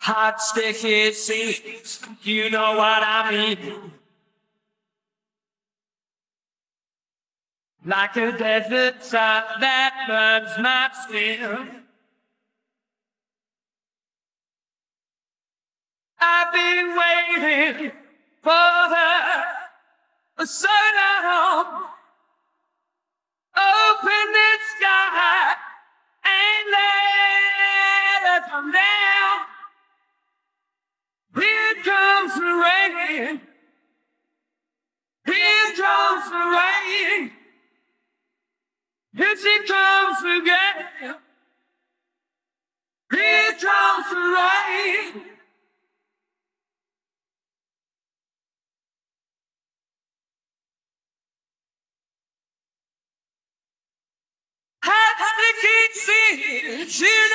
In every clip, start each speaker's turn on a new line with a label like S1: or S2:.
S1: Hot sticky seas, you know what I mean. Like a desert sun that burns my skin. I've been waiting for her so long. Open the sky and let her come down. Rain. Here comes the rain. Here she comes again. Here comes the rain. Hot sticky seas, you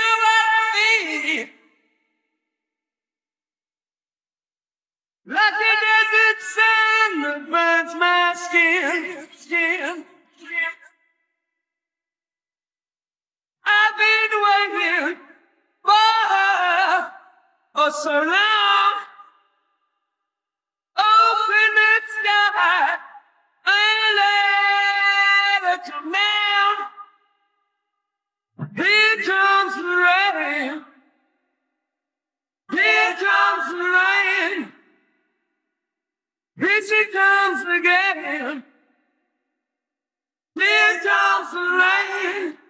S1: so long. Open the sky and let her come down. Here comes the rain. Here comes the rain. Here she comes again. Here comes the rain.